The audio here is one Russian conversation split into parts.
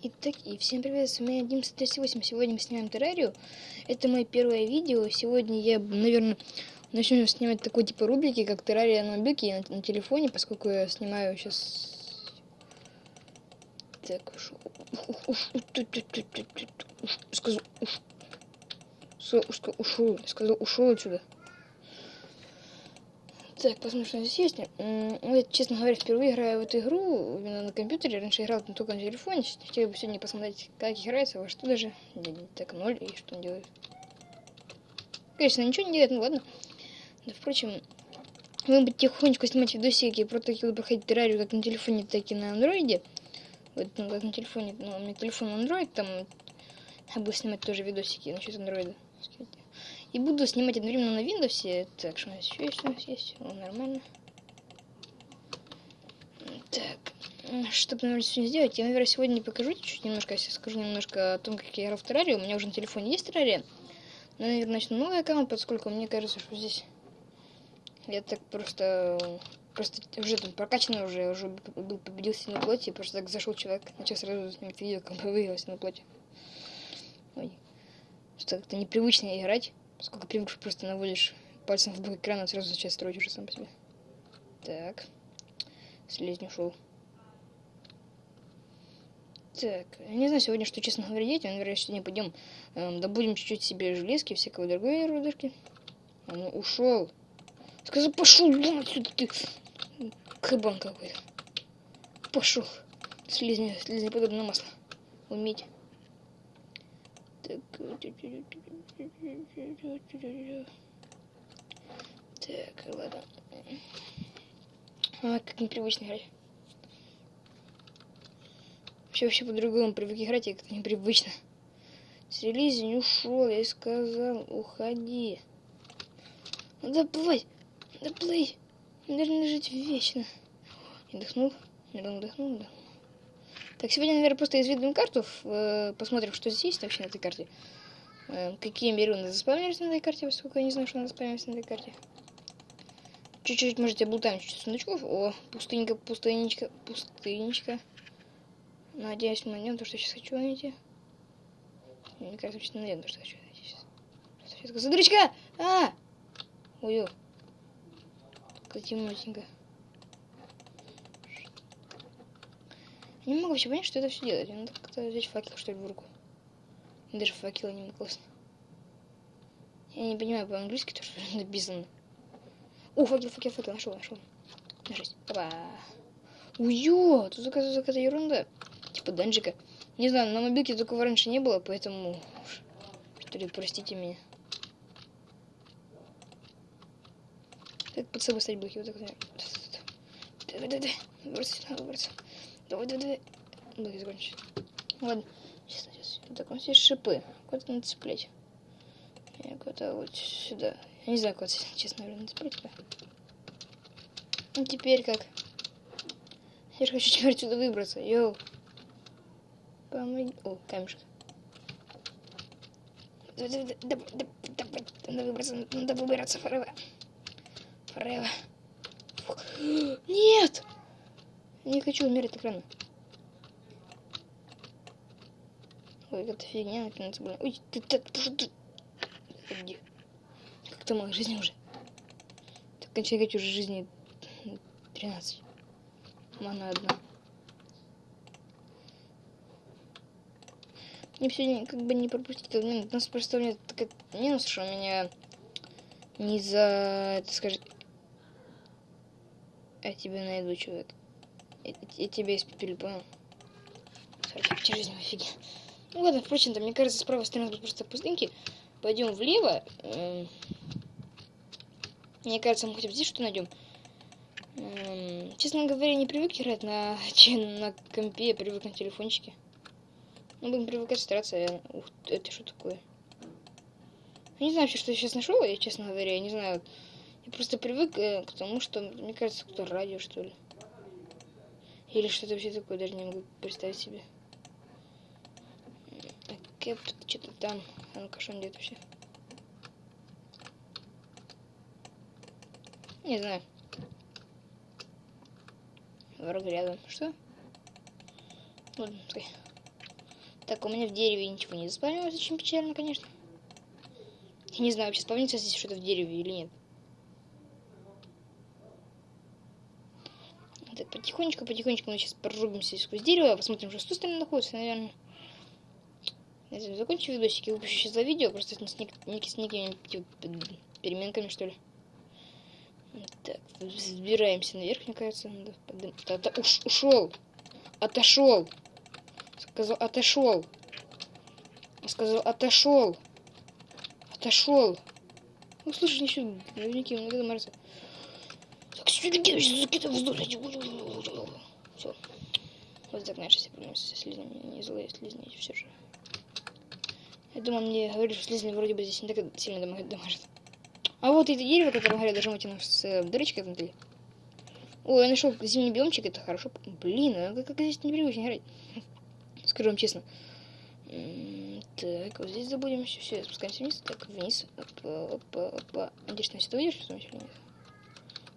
Итак, и всем привет, с вами 1138. Сегодня мы снимаем террарию. Это мое первое видео. Сегодня я, наверное, начну снимать такой типа рубрики, как террария на мобилке на, на телефоне, поскольку я снимаю сейчас... Так, ушел. Сказал, ушел, сказал, ушел отсюда. Так, посмотрим, что здесь есть. Ну, я, честно говоря, впервые играю в эту игру именно на компьютере. Раньше играл только на телефоне. Хотел бы сегодня посмотреть, как играется, во что даже. Так, ноль, и что он делает. Конечно, ничего не делает, ну ладно. Да, впрочем, мы бы тихонечко снимать видосики про такие проходить террарию как на телефоне, так и на андроиде. Вот, ну, как на телефоне, ну, у меня телефон Android, там я буду снимать тоже видосики насчет андроида. И буду снимать одновременно на Windows. Так, что у нас еще есть? У нас есть. О, нормально. Так, что наверное, сегодня сделать? Я, наверное, сегодня покажу чуть немножко, я скажу немножко о том, как я играл в террарию. У меня уже на телефоне есть террария. Но, наверное, начну новый аккаунт, поскольку мне кажется, что здесь я так просто просто уже там прокачанный уже, уже был победился на плоти, просто так зашел человек, начал сразу снимать видео, как выигрался на плоти. Ой. Что как-то непривычно играть. Сколько привык, просто наводишь пальцем в бок экрана, сразу начать строить уже сам по себе. Так. Слизень ушел. Так, не знаю сегодня, что, честно говоря, делать. Наверное, сегодня пойдем эм, добудем чуть-чуть себе железки, всякого другой рудышки. А ну, ушел. Сказал, пошел вон отсюда ты. Кабан какой-то. Пошел. Слизня, слизня подобное масло. Уметь. Так. Так, ладно. А, как непривычно играть. Вообще, вообще по-другому привык играть, и как-то непривычно. Селезень ушел, я сказал, уходи. Ну доплывай, доплывай. Наверное, жить вечно. Я вдохнул, вдохнул, вдохнул. Так, сегодня, наверное, просто изведаем карту, э, посмотрим, что здесь есть вообще на этой карте. Э, какие миры заспавнились на этой карте, поскольку я не знаю, что надо заспавнились на этой карте. Чуть-чуть, можете, облутаем чуть сундучков. О, пустынька, пустынечка, пустынечка. Надеюсь, мы найдем то, что сейчас хочу найти. Мне кажется, что найдем то, что хочу найти сейчас. Сейчас, смотричка! А! Ой, как темнотенько. Не могу вообще понять, что это все делать. Надо как-то взять факел, что ли, в руку. Даже факела не классно. Я не понимаю по-английски то, что написано. О, факел, факел, факел, нашел, нашел. Нажать. Опа. Уё, тут какая-то ерунда. Типа данжика. Не знаю, на мобилке такого раньше не было, поэтому... Что ли, простите меня. Как под собой стать блоки? Вот так, Давай, давай, давай. Выбраться, выбраться. Давай, давай, давай. Блоки закончились. Ладно. Сейчас, сейчас. Так, у нас есть шипы. Куда-то надо цеплять. Я куда-то вот сюда. Я не знаю, куда, честно говоря, надо цеплять. Ну, теперь как? Я же хочу теперь отсюда выбраться. Йоу. Помоги. О, камешек. Давай, давай, давай, надо выбраться, надо выбираться, Форева. Форева. Нет! Не хочу умереть так. Ой, какая-то фигня накинуться, блин. Ой, ты так, ты... Иди. Как-то мало жизни уже. Так, кончай уже жизни 13. Мана одна. Мне все как бы не пропустить этот минут. У просто у меня такой минус, что у меня не за, это скажет, я тебя найду, человек. Я, я тебя испепелю, понял? Сорок жизни, офиги. Ну ладно, впрочем, то мне кажется, справа стороны будет просто пустынки. Пойдем влево. Эм, мне кажется, мы хотя бы здесь что найдем. Эм, честно говоря, не привык играть на, на компе, я привык на телефончике. Ну, будем привыкать стараться. Я... Ух, это что такое? Я не знаю вообще, что я сейчас нашел, я, честно говоря, я не знаю. Я просто привык э, к тому, что, мне кажется, кто радио, что ли. Или что-то вообще такое, даже не могу представить себе. Кэп что-то там. А ну-ка, что он делает вообще? Не знаю. Враг рядом. Что? Ладно. Так, у меня в дереве ничего не заспавнилось, очень печально, конечно. Я не знаю, вообще спавнится здесь что-то в дереве или нет. Так, потихонечку, потихонечку мы сейчас прорубимся сквозь дерево, посмотрим, что с той стороны находится, наверное. Я закончу видосик и выпущу сейчас за видео, просто с, ник с некими типа, переменками, что ли. Так, взбираемся наверх, мне кажется. Надо уш ушел! Отошел! Сказал, отошел! Сказал, отошел! Отошел! Ну, слушай, еще наверняка много мороза. Так, сюда закидывай вздор. Все. Вот так наши все проблемы со слизнями. Не злые слизни, все же. Я думаю, мне говорили, что слизни вроде бы здесь не так сильно дамажит. А вот это дерево, которое, говорят, даже вытянув с э, дырочкой внутри. О, я нашел зимний биомчик, это хорошо. Блин, а как, как здесь непривычно играть. Скажу вам честно. Так, вот здесь забудем все, все, спускаемся вниз. Так, вниз. Опа, опа, опа. Надеюсь, ты выйдешь, что или нет?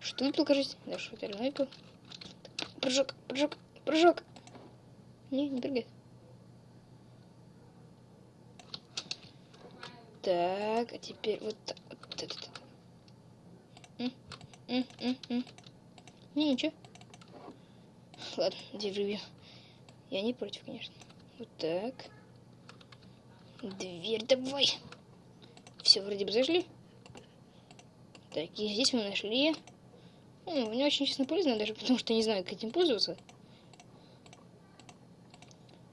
Что выпил, кажется? Да, что ты реально выпил? Прыжок, прыжок, прыжок. Не, не прыгай. Так, а теперь вот так, вот это. -м. Не, ничего. Ладно, деревья. Я не против, конечно. Вот так. Дверь давай. Все, вроде бы зашли. Так, и здесь мы нашли. Ну, мне очень, честно, полезно, даже потому что не знаю, как этим пользоваться.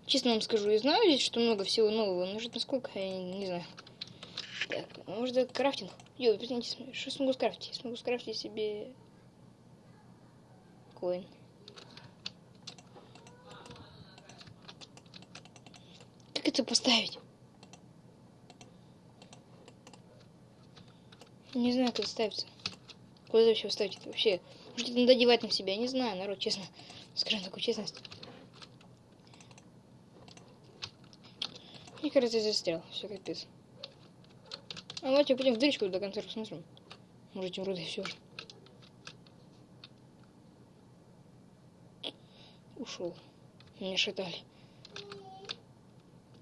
Честно вам скажу, я знаю здесь, что много всего нового, но же насколько, я не, не знаю. Так, может, крафтинг? Йо, извините, что смогу скрафтить? Смогу скрафтить себе... Коин. Как это поставить? Не знаю, как это ставится. Куда вообще ставить это вообще? Может, это надо одевать на себя? Я не знаю, народ, честно. Скажем такую честность. Мне кажется, застрял. Все, капец. А давайте пойдем в дырочку до конца посмотрим. Может, эти уроды все. Ушел. Меня шатали.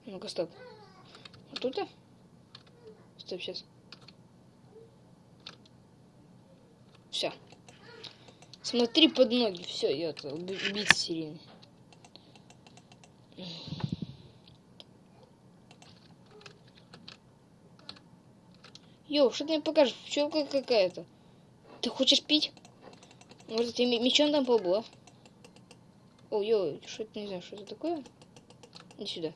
Ну-ка, стоп. Вот тут? -то? Стоп, сейчас. Все. Смотри под ноги. Все, я это убийца серийный. Yo, что ты мне покажешь? Пчелка какая-то. Ты хочешь пить? Может, тебе мечом там побыла? О, yo, что это, не знаю, что это такое? Иди сюда.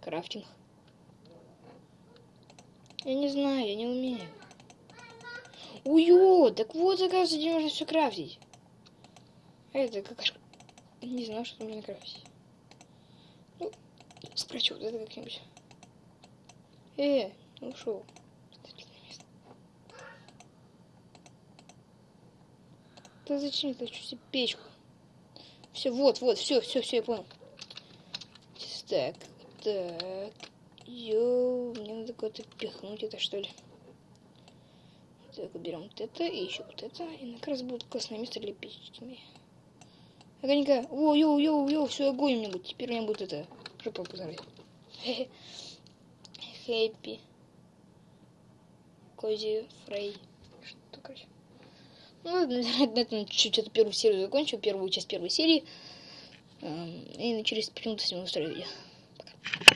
Crafting. Я не знаю, я не умею. Уё, так вот, оказывается, где можно все крафтить. А это какашка. Не знаю, что можно крафтить. Ну, спрячу вот это как-нибудь. Э, ушел. Да зачем я хочу себе печку? Все, вот, вот, все, все, все, я понял. Так, так. Йоу, мне надо куда-то пихнуть это, что ли. Так, берем вот это и еще вот это. И как раз будет классное место для печки. Огонька. О, yo, yo, yo, все, огонь у меня будет. Теперь у меня будет это. Жопа позорить. Happy. Cozy fire. Что, короче. Ну, на этом чуть-чуть эту первую серию закончу, первую часть первой серии. И через почему-то с ним устроить видео. Пока.